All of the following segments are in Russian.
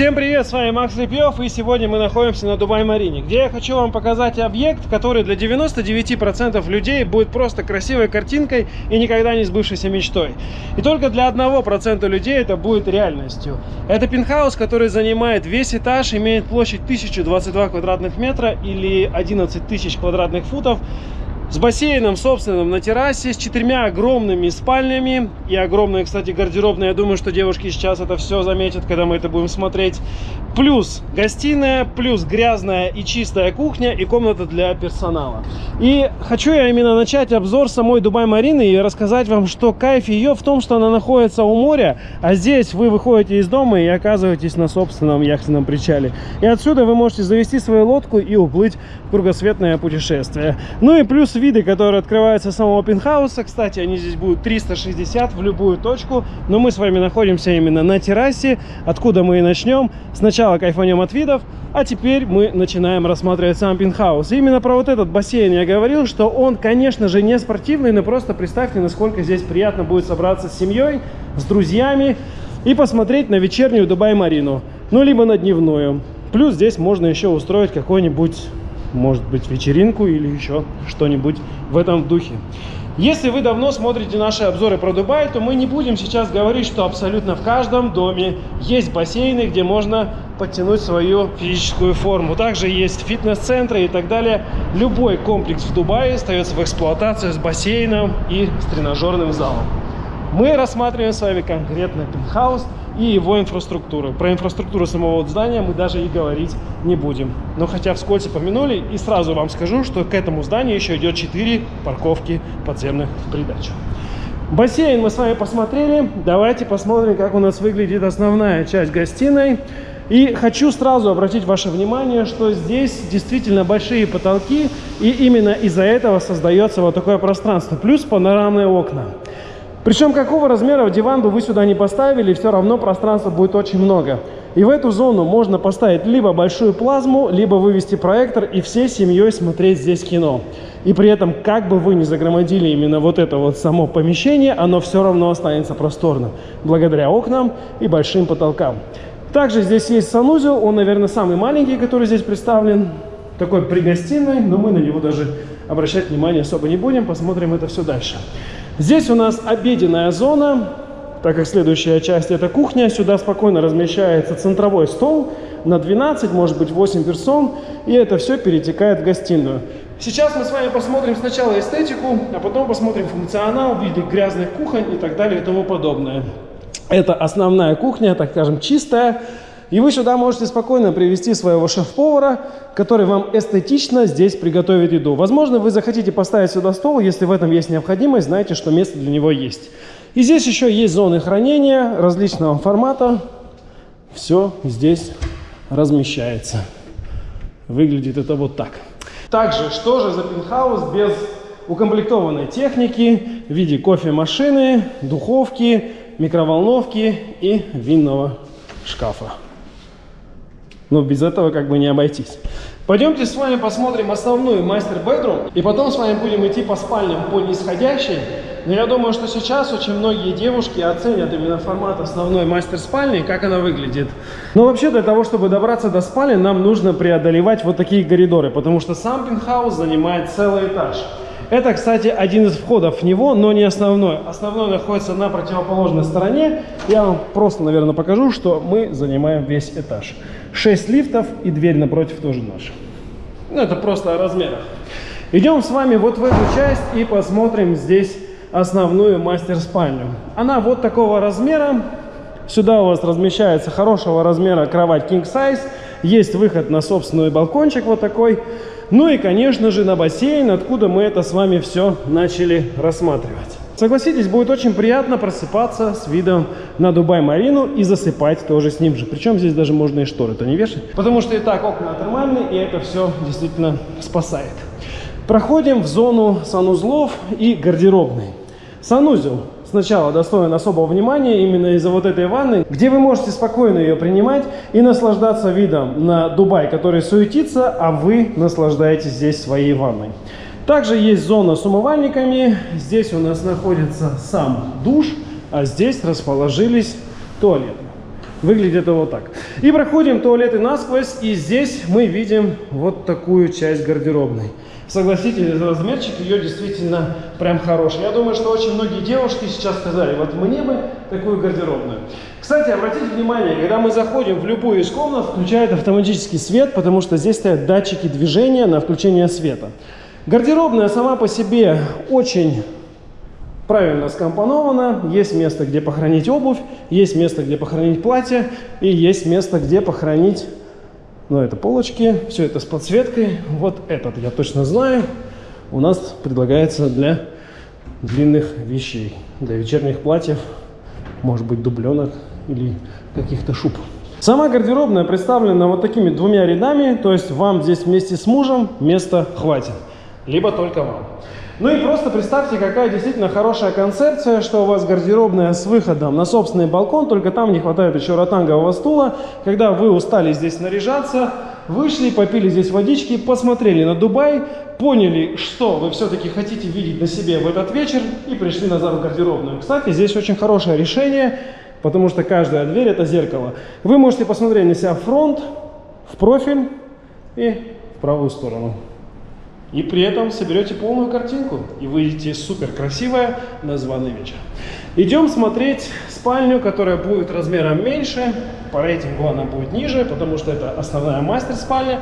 Всем привет, с вами Макс Лепьев, и сегодня мы находимся на Дубай-Марине, где я хочу вам показать объект, который для 99% людей будет просто красивой картинкой и никогда не сбывшейся мечтой. И только для 1% людей это будет реальностью. Это пентхаус, который занимает весь этаж, имеет площадь 1022 квадратных метра или 11 тысяч квадратных футов, с бассейном собственным на террасе, с четырьмя огромными спальнями и огромная, кстати, гардеробная. Я думаю, что девушки сейчас это все заметят, когда мы это будем смотреть. Плюс гостиная, плюс грязная и чистая кухня и комната для персонала. И хочу я именно начать обзор самой Дубай-Марины и рассказать вам, что кайф ее в том, что она находится у моря, а здесь вы выходите из дома и оказываетесь на собственном яхтенном причале. И отсюда вы можете завести свою лодку и уплыть в кругосветное путешествие. Ну и плюс виды, которые открываются с самого пентхауса. Кстати, они здесь будут 360 в любую точку. Но мы с вами находимся именно на террасе, откуда мы и начнем. Сначала кайфанем от видов, а теперь мы начинаем рассматривать сам пентхаус. И именно про вот этот бассейн я говорил, что он, конечно же, не спортивный, но просто представьте, насколько здесь приятно будет собраться с семьей, с друзьями и посмотреть на вечернюю Дубай-Марину, ну, либо на дневную. Плюс здесь можно еще устроить какой-нибудь, может быть, вечеринку или еще что-нибудь в этом духе. Если вы давно смотрите наши обзоры про Дубай, то мы не будем сейчас говорить, что абсолютно в каждом доме есть бассейны, где можно подтянуть свою физическую форму. Также есть фитнес-центры и так далее. Любой комплекс в Дубае остается в эксплуатации с бассейном и с тренажерным залом. Мы рассматриваем с вами конкретно пентхаус – и его инфраструктуры. Про инфраструктуру самого здания мы даже и говорить не будем. Но хотя вскользь помянули, и сразу вам скажу, что к этому зданию еще идет 4 парковки подземных в придачу. Бассейн мы с вами посмотрели. Давайте посмотрим, как у нас выглядит основная часть гостиной. И хочу сразу обратить ваше внимание, что здесь действительно большие потолки, и именно из-за этого создается вот такое пространство, плюс панорамные окна. Причем какого размера диван бы вы сюда не поставили, все равно пространства будет очень много. И в эту зону можно поставить либо большую плазму, либо вывести проектор и всей семьей смотреть здесь кино. И при этом, как бы вы ни загромодили именно вот это вот само помещение, оно все равно останется просторным, благодаря окнам и большим потолкам. Также здесь есть санузел, он, наверное, самый маленький, который здесь представлен, такой при гостиной, но мы на него даже обращать внимание особо не будем, посмотрим это все дальше. Здесь у нас обеденная зона, так как следующая часть это кухня. Сюда спокойно размещается центровой стол на 12, может быть 8 персон. И это все перетекает в гостиную. Сейчас мы с вами посмотрим сначала эстетику, а потом посмотрим функционал в виде грязных кухонь и так далее и тому подобное. Это основная кухня, так скажем, чистая. И вы сюда можете спокойно привести своего шеф-повара, который вам эстетично здесь приготовит еду. Возможно, вы захотите поставить сюда стол, если в этом есть необходимость, знаете, что место для него есть. И здесь еще есть зоны хранения различного формата. Все здесь размещается. Выглядит это вот так. Также, что же за пентхаус без укомплектованной техники в виде кофемашины, духовки, микроволновки и винного шкафа. Но без этого как бы не обойтись. Пойдемте с вами посмотрим основную мастер-бедрум, и потом с вами будем идти по спальням по нисходящей. Но я думаю, что сейчас очень многие девушки оценят именно формат основной мастер-спальни, как она выглядит. Но вообще для того, чтобы добраться до спальни, нам нужно преодолевать вот такие коридоры, потому что сам пентхаус занимает целый этаж. Это, кстати, один из входов в него, но не основной. Основной находится на противоположной стороне. Я вам просто, наверное, покажу, что мы занимаем весь этаж. 6 лифтов и дверь напротив тоже наша. Ну, это просто о размерах. Идем с вами вот в эту часть и посмотрим здесь основную мастер-спальню. Она вот такого размера. Сюда у вас размещается хорошего размера кровать king size. Есть выход на собственный балкончик вот такой. Ну и, конечно же, на бассейн, откуда мы это с вами все начали рассматривать. Согласитесь, будет очень приятно просыпаться с видом на Дубай-Марину и засыпать тоже с ним же. Причем здесь даже можно и шторы-то не вешать, потому что и так окна термальные, и это все действительно спасает. Проходим в зону санузлов и гардеробной. Санузел сначала достоин особого внимания именно из-за вот этой ванны, где вы можете спокойно ее принимать и наслаждаться видом на Дубай, который суетится, а вы наслаждаетесь здесь своей ванной. Также есть зона с умывальниками. Здесь у нас находится сам душ, а здесь расположились туалеты. Выглядит это вот так. И проходим туалеты насквозь, и здесь мы видим вот такую часть гардеробной. Согласитесь, размерчик ее действительно прям хороший. Я думаю, что очень многие девушки сейчас сказали, вот мне бы такую гардеробную. Кстати, обратите внимание, когда мы заходим в любую из комнат, включает автоматический свет, потому что здесь стоят датчики движения на включение света. Гардеробная сама по себе очень правильно скомпонована. Есть место, где похоронить обувь, есть место, где похоронить платье, и есть место, где похоронить, ну, это полочки, все это с подсветкой. Вот этот я точно знаю, у нас предлагается для длинных вещей, для вечерних платьев, может быть, дубленок или каких-то шуб. Сама гардеробная представлена вот такими двумя рядами, то есть вам здесь вместе с мужем места хватит, либо только вам. Ну и просто представьте, какая действительно хорошая концепция, что у вас гардеробная с выходом на собственный балкон, только там не хватает еще ротангового стула. Когда вы устали здесь наряжаться, вышли, попили здесь водички, посмотрели на Дубай, поняли, что вы все-таки хотите видеть на себе в этот вечер и пришли назад в гардеробную. Кстати, здесь очень хорошее решение, потому что каждая дверь это зеркало. Вы можете посмотреть на себя фронт, в профиль и в правую сторону. И при этом соберете полную картинку и выйдете супер красивая на званый вечер. Идем смотреть спальню, которая будет размером меньше. По рейтингу она будет ниже, потому что это основная мастер-спальня.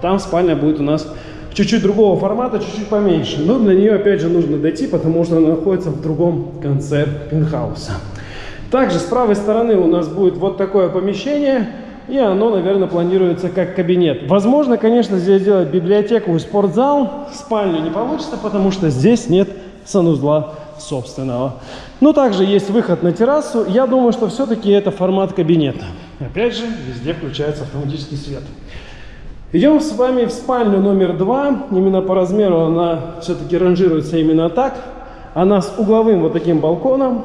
Там спальня будет у нас чуть-чуть другого формата, чуть-чуть поменьше. Но для нее опять же нужно дойти, потому что она находится в другом конце пентхауса. Также с правой стороны у нас будет вот такое помещение и оно, наверное, планируется как кабинет. Возможно, конечно, здесь сделать библиотеку и спортзал. Спальню не получится, потому что здесь нет санузла собственного. Но также есть выход на террасу. Я думаю, что все-таки это формат кабинета. Опять же, везде включается автоматический свет. Идем с вами в спальню номер два. Именно по размеру она все-таки ранжируется именно так. Она с угловым вот таким балконом.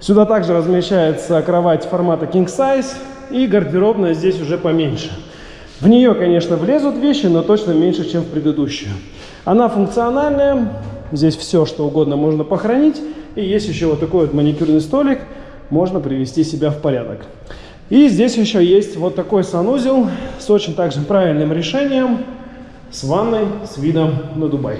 Сюда также размещается кровать формата king size и гардеробная здесь уже поменьше. В нее, конечно, влезут вещи, но точно меньше, чем в предыдущую. Она функциональная, здесь все, что угодно можно похоронить. И есть еще вот такой вот маникюрный столик, можно привести себя в порядок. И здесь еще есть вот такой санузел с очень также правильным решением, с ванной, с видом на Дубай.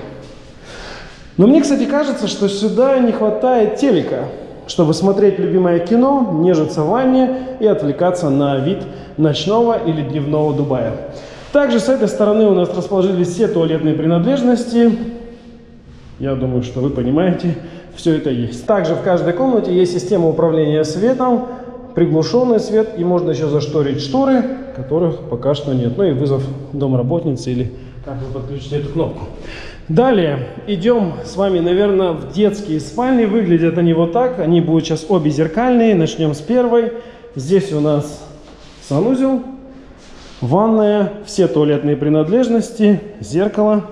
Но мне, кстати, кажется, что сюда не хватает телека чтобы смотреть любимое кино, нежиться в ванне и отвлекаться на вид ночного или дневного Дубая. Также с этой стороны у нас расположились все туалетные принадлежности. Я думаю, что вы понимаете, все это есть. Также в каждой комнате есть система управления светом, приглушенный свет, и можно еще зашторить шторы, которых пока что нет. Ну и вызов домработницы или как вы подключите эту кнопку. Далее идем с вами, наверное, в детские спальни. Выглядят они вот так. Они будут сейчас обе зеркальные. Начнем с первой. Здесь у нас санузел, ванная, все туалетные принадлежности, зеркало.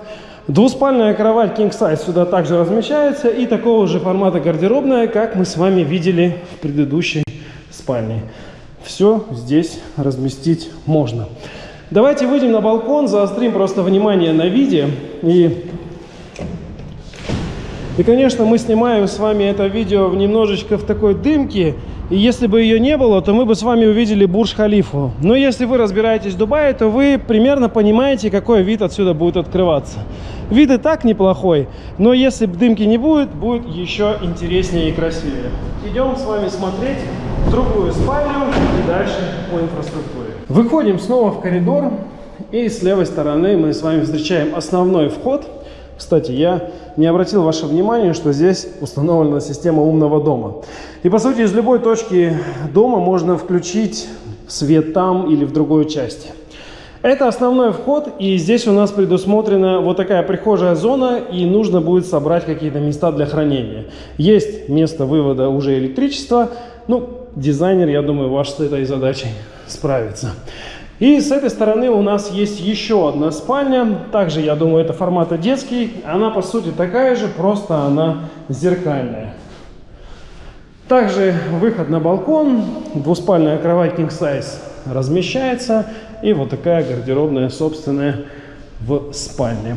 Двуспальная кровать King Size сюда также размещается. И такого же формата гардеробная, как мы с вами видели в предыдущей спальне. Все здесь разместить можно. Давайте выйдем на балкон, заострим просто внимание на виде и и, конечно, мы снимаем с вами это видео немножечко в такой дымке. И если бы ее не было, то мы бы с вами увидели Бурж-Халифу. Но если вы разбираетесь в Дубае, то вы примерно понимаете, какой вид отсюда будет открываться. Вид и так неплохой, но если дымки не будет, будет еще интереснее и красивее. Идем с вами смотреть другую спальню и дальше по инфраструктуре. Выходим снова в коридор. И с левой стороны мы с вами встречаем основной вход. Кстати, я не обратил ваше внимание, что здесь установлена система умного дома. И по сути из любой точки дома можно включить свет там или в другой части. Это основной вход, и здесь у нас предусмотрена вот такая прихожая зона, и нужно будет собрать какие-то места для хранения. Есть место вывода уже электричества, ну, дизайнер, я думаю, ваш с этой задачей справится. И с этой стороны у нас есть еще одна спальня. Также, я думаю, это формата детский. Она, по сути, такая же, просто она зеркальная. Также выход на балкон. Двуспальная кровать king size размещается. И вот такая гардеробная собственная в спальне.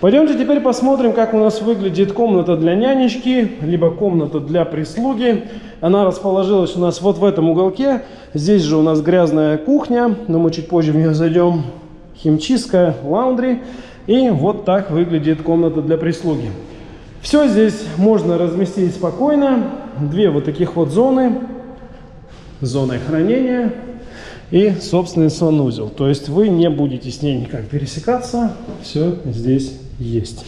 Пойдемте теперь посмотрим, как у нас выглядит комната для нянечки, либо комната для прислуги. Она расположилась у нас вот в этом уголке. Здесь же у нас грязная кухня, но мы чуть позже в нее зайдем. Химчистка, лаундри. И вот так выглядит комната для прислуги. Все здесь можно разместить спокойно. Две вот таких вот зоны. Зоной хранения и собственный санузел. То есть вы не будете с ней никак пересекаться. Все здесь есть.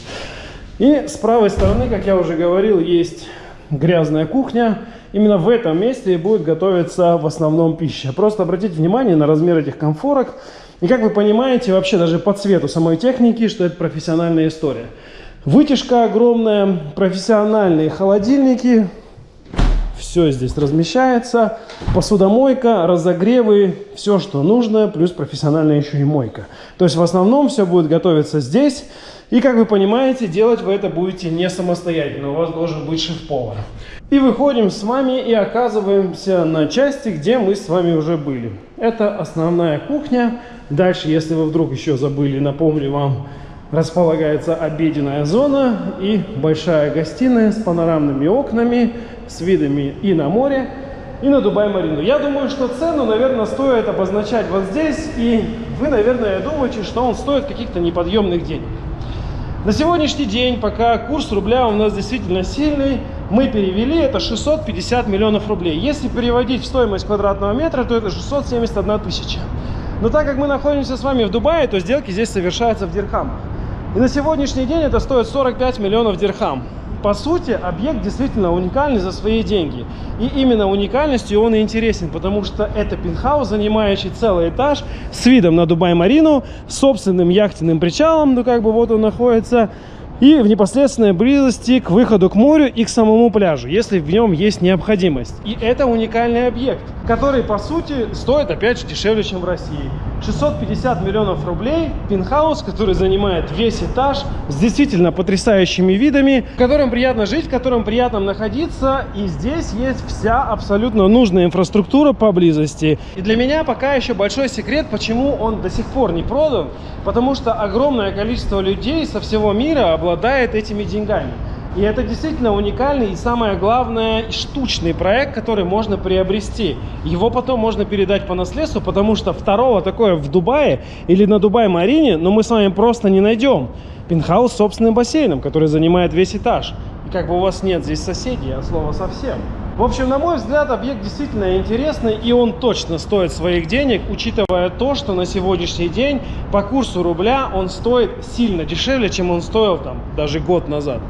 И с правой стороны, как я уже говорил, есть грязная кухня. Именно в этом месте будет готовиться в основном пища. Просто обратите внимание на размер этих комфорок. И как вы понимаете, вообще даже по цвету самой техники, что это профессиональная история. Вытяжка огромная, профессиональные холодильники. Все здесь размещается. Посудомойка, разогревы, все, что нужно, плюс профессиональная еще и мойка. То есть в основном все будет готовиться здесь. И, как вы понимаете, делать вы это будете не самостоятельно, у вас должен быть шеф-повар. И выходим с вами и оказываемся на части, где мы с вами уже были. Это основная кухня. Дальше, если вы вдруг еще забыли, напомню вам, располагается обеденная зона и большая гостиная с панорамными окнами, с видами и на море, и на Дубай-Марину. Я думаю, что цену, наверное, стоит обозначать вот здесь, и вы, наверное, думаете, что он стоит каких-то неподъемных денег. На сегодняшний день, пока курс рубля у нас действительно сильный, мы перевели это 650 миллионов рублей. Если переводить в стоимость квадратного метра, то это 671 тысяча. Но так как мы находимся с вами в Дубае, то сделки здесь совершаются в дирхамах. И на сегодняшний день это стоит 45 миллионов дирхам по сути, объект действительно уникальный за свои деньги. И именно уникальностью он и интересен, потому что это пентхаус, занимающий целый этаж с видом на Дубай-Марину, собственным яхтенным причалом, ну как бы вот он находится, и в непосредственной близости к выходу к морю и к самому пляжу, если в нем есть необходимость. И это уникальный объект, который, по сути, стоит, опять же, дешевле, чем в России. 650 миллионов рублей, пентхаус, который занимает весь этаж, с действительно потрясающими видами, в котором приятно жить, в котором приятно находиться, и здесь есть вся абсолютно нужная инфраструктура поблизости. И для меня пока еще большой секрет, почему он до сих пор не продан, потому что огромное количество людей со всего мира обладает этими деньгами. И это действительно уникальный и самое главное штучный проект, который можно приобрести. Его потом можно передать по наследству, потому что второго такое в Дубае или на Дубай-Марине, но мы с вами просто не найдем. Пентхаус с собственным бассейном, который занимает весь этаж. И как бы у вас нет здесь соседей, от слова совсем. В общем, на мой взгляд, объект действительно интересный, и он точно стоит своих денег, учитывая то, что на сегодняшний день по курсу рубля он стоит сильно дешевле, чем он стоил там даже год назад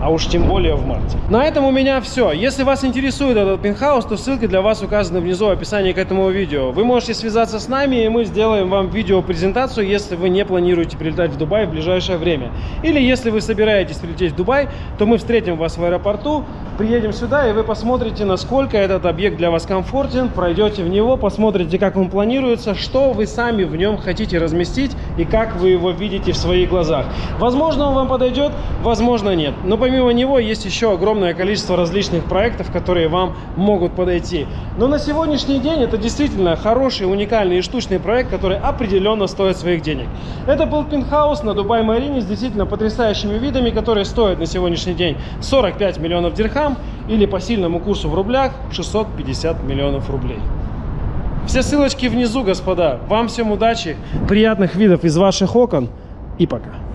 а уж тем более в марте. На этом у меня все. Если вас интересует этот пентхаус, то ссылки для вас указаны внизу в описании к этому видео. Вы можете связаться с нами, и мы сделаем вам видеопрезентацию, если вы не планируете прилетать в Дубай в ближайшее время. Или если вы собираетесь прилететь в Дубай, то мы встретим вас в аэропорту, приедем сюда, и вы посмотрите, насколько этот объект для вас комфортен, пройдете в него, посмотрите, как он планируется, что вы сами в нем хотите разместить и как вы его видите в своих глазах. Возможно, он вам подойдет, возможно, нет. Но помимо него есть еще огромное количество различных проектов, которые вам могут подойти. Но на сегодняшний день это действительно хороший, уникальный и штучный проект, который определенно стоит своих денег. Это был пентхаус на Дубай-Марине с действительно потрясающими видами, которые стоят на сегодняшний день 45 миллионов дирхам или по сильному курсу в рублях 650 миллионов рублей. Все ссылочки внизу, господа. Вам всем удачи, приятных видов из ваших окон и пока.